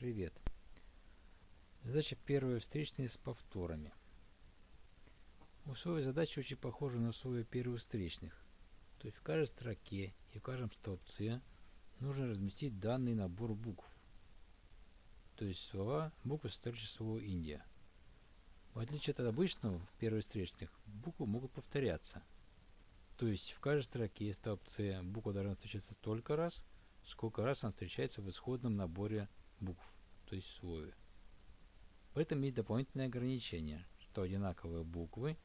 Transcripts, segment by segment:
Привет. Задача первая встречная с повторами. Условия задачи очень похожи на условия первых встречных. То есть в каждой строке и в каждом столбце нужно разместить данный набор букв. То есть слова, буквы составляющие слово Индия. В отличие от обычного первых встречных, буквы могут повторяться. То есть в каждой строке и столбце буква должна встречаться столько раз, сколько раз она встречается в исходном наборе букв, то есть слове. В этом есть дополнительное ограничение, что одинаковые буквы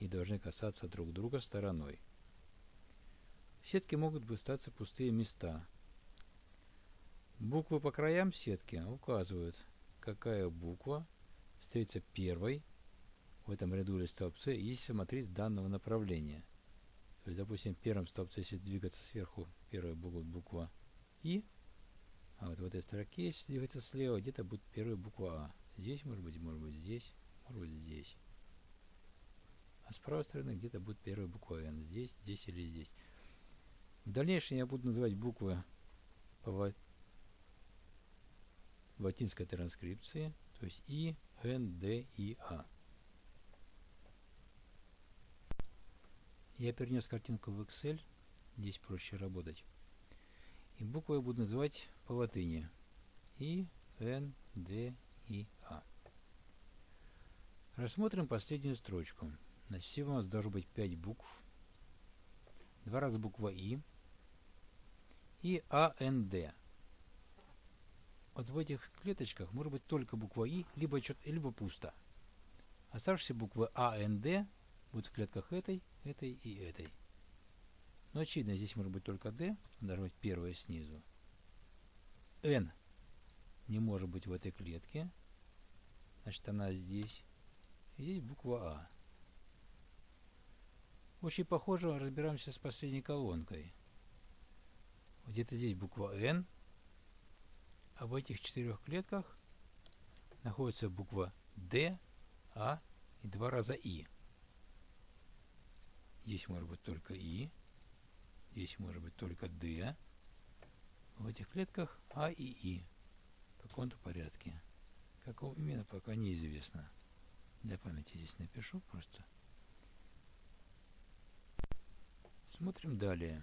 не должны касаться друг друга стороной. В сетке могут остаться пустые места. Буквы по краям сетки указывают, какая буква встретится первой в этом ряду или столбце, если смотреть данного направления. То есть, допустим, в первом столбце, если двигаться сверху, первая буква буква И, а вот в этой строке, если двигаться слева, где-то будет первая буква А. Здесь, может быть, может быть здесь, может быть здесь. А с правой стороны где-то будет первая буква Н. Здесь, здесь или здесь. В дальнейшем я буду называть буквы по латинской транскрипции, то есть И, Н, Д, И, А. Я перенес картинку в Excel, здесь проще работать. И буквы я буду называть по латыни. И, Н, Д, И, А. Рассмотрим последнюю строчку. Значит, всего у нас должно быть 5 букв. Два раза буква И. И А, Н, Д. Вот в этих клеточках может быть только буква И, либо, либо пусто. Оставшиеся буквы А, Н, Д будут в клетках этой, этой и этой. Но очевидно, здесь может быть только D, должна быть первая снизу. N не может быть в этой клетке, значит она здесь. Здесь буква А. Очень похоже, разбираемся с последней колонкой. Где-то здесь буква N, а в этих четырех клетках находится буква D, А и два раза И. Здесь может быть только И. Здесь может быть только D. В этих клетках А и И. В каком-то порядке. Какого именно, пока неизвестно. Для памяти здесь напишу просто. Смотрим далее.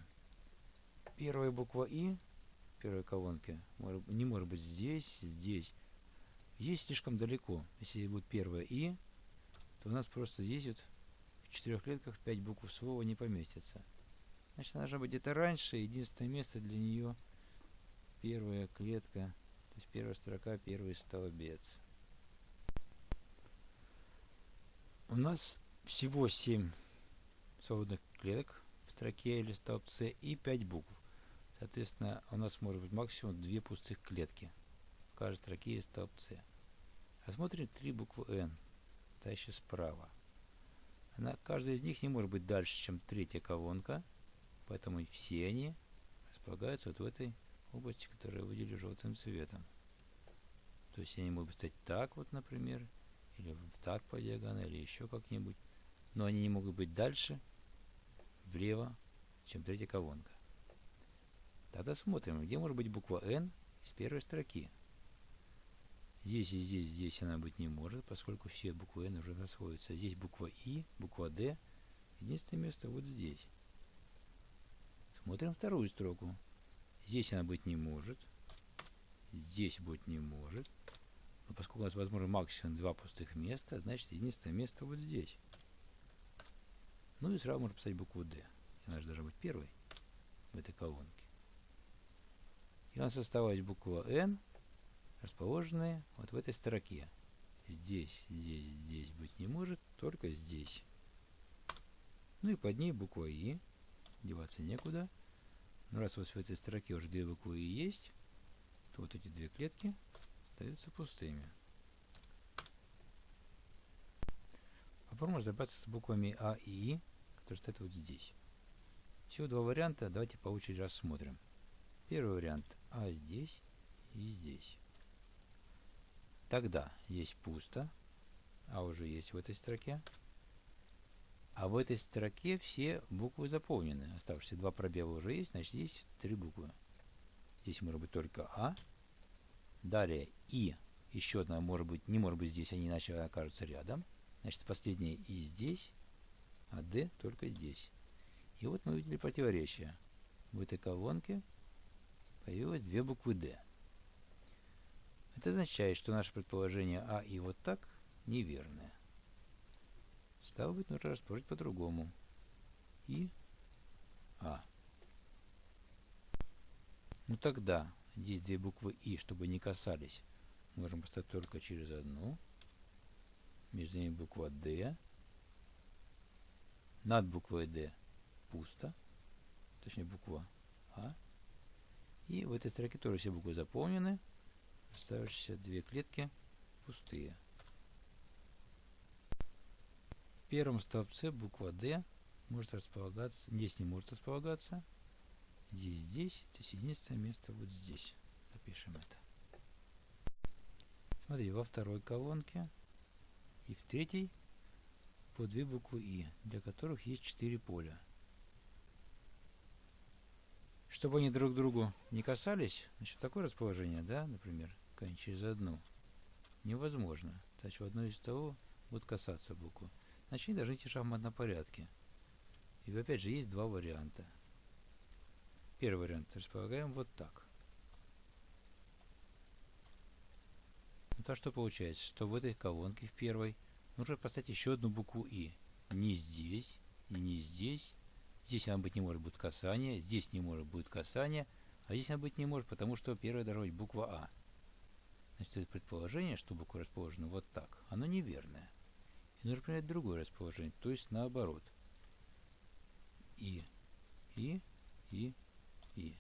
Первая буква И в первой колонке не может быть здесь, здесь. Здесь слишком далеко. Если будет первая И, то у нас просто здесь вот четырех клетках 5 букв слова не поместится. Значит, она должна быть где-то раньше. Единственное место для нее первая клетка, то есть первая строка, первый столбец. У нас всего 7 свободных клеток в строке или столбце и 5 букв. Соответственно, у нас может быть максимум 2 пустых клетки в каждой строке и столбце. Рассмотрим 3 буквы N, стоящие справа. Она, каждая из них не может быть дальше, чем третья колонка, поэтому все они располагаются вот в этой области, которую я выделил желтым цветом. То есть они могут стать так вот, например, или так по диагонали, еще как-нибудь, но они не могут быть дальше, влево, чем третья колонка. Тогда смотрим, где может быть буква N из первой строки. Здесь и здесь, здесь она быть не может, поскольку все буквы N уже расходятся. Здесь буква И, буква D. Единственное место вот здесь. Смотрим вторую строку. Здесь она быть не может. Здесь быть не может. Но поскольку у нас возможно максимум два пустых места, значит единственное место вот здесь. Ну и сразу можно поставить букву D. Она же должна быть первой в этой колонке. И у нас осталась буква N расположенные вот в этой строке. Здесь, здесь, здесь быть не может, только здесь. Ну и под ней буква И. Деваться некуда. Но раз вот в этой строке уже две буквы И есть, то вот эти две клетки остаются пустыми. Попробуем разобраться с буквами А и И, которые стоят вот здесь. Всего два варианта, давайте по очереди рассмотрим. Первый вариант А здесь и здесь. Тогда здесь пусто, а уже есть в этой строке. А в этой строке все буквы заполнены. Оставшиеся два пробела уже есть, значит здесь три буквы. Здесь может быть только А, Далее И еще одна может быть, не может быть здесь, они иначе окажутся рядом. Значит, последнее И здесь, а D только здесь. И вот мы увидели противоречие. В этой колонке появилось две буквы D. Это означает, что наше предположение А и вот так неверное. Стало быть, нужно расположить по-другому. И А. Ну тогда здесь две буквы И, чтобы не касались, можем поставить только через одну. Между ними буква D. Над буквой D пусто. Точнее буква А. И в этой строке тоже все буквы заполнены. Оставшиеся две клетки пустые. В первом столбце буква D может располагаться, здесь не может располагаться. Здесь, здесь, это единственное место вот здесь. Запишем это. Смотри, во второй колонке и в третьей по две буквы И, для которых есть четыре поля. Чтобы они друг другу не касались, значит, такое расположение, да, например, через одну, невозможно. Значит, в одной из того будут касаться буквы. Должны идти в шахматном порядке. И опять же, есть два варианта. Первый вариант располагаем вот так. то что получается, что в этой колонке в первой нужно поставить еще одну букву И. Не здесь и не здесь. Здесь она быть не может будет касание, здесь не может будет касание, а здесь она быть не может, потому что первая должна быть буква А. Значит, это предположение, что буква расположена вот так, оно неверное. Нужно принять другое расположение, то есть наоборот. И, и, и, и.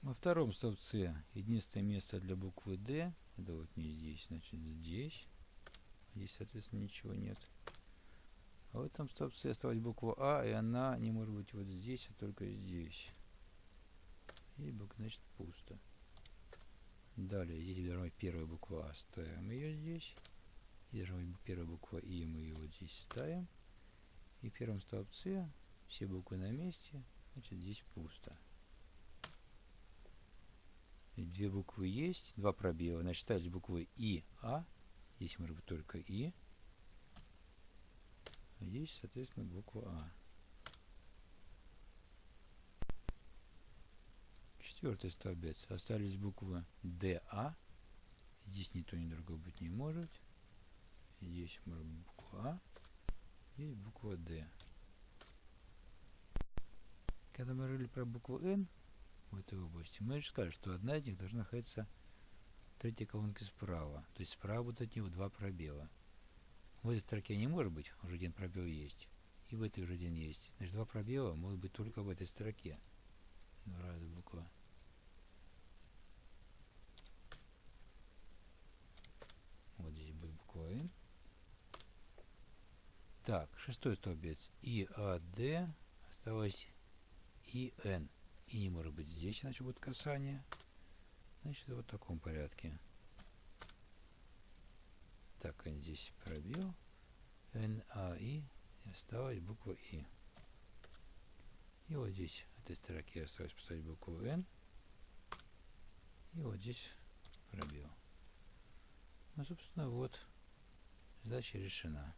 Во втором столбце единственное место для буквы D, это вот не здесь, значит здесь. Здесь, соответственно, ничего нет. А в этом столбце осталась буква А, и она не может быть вот здесь, а только здесь. И значит, пусто. Далее, здесь должна быть первая буква А, ставим ее здесь. Здесь должна быть первая буква И, мы ее вот здесь ставим. И в первом столбце все буквы на месте, значит, здесь пусто. И две буквы есть, два пробела. Значит, ставить буквы И, А. Здесь может быть только И. А здесь, соответственно, буква А. Четвертый столбец. Остались буквы ДА. Здесь ни то, ни другое быть не может. Здесь может быть буква А. Здесь буква Д. Когда мы говорили про букву Н, в этой области, мы же сказали, что одна из них должна находиться в третьей колонке справа. То есть справа будут от него два пробела. В этой строке не может быть, уже один пробел есть. И в этой уже один есть. Значит, два пробела могут быть только в этой строке. Два раза буква. Вот N. Так, шестой столбец. И, А, Д. Осталось И, Н и не может быть здесь, иначе будет касание. Значит, вот в таком порядке. Так, здесь пробел. Н, А, И. И осталась буква И. И вот здесь, в этой строке осталось поставить букву Н. И вот здесь пробел. Ну, собственно, вот задача решена.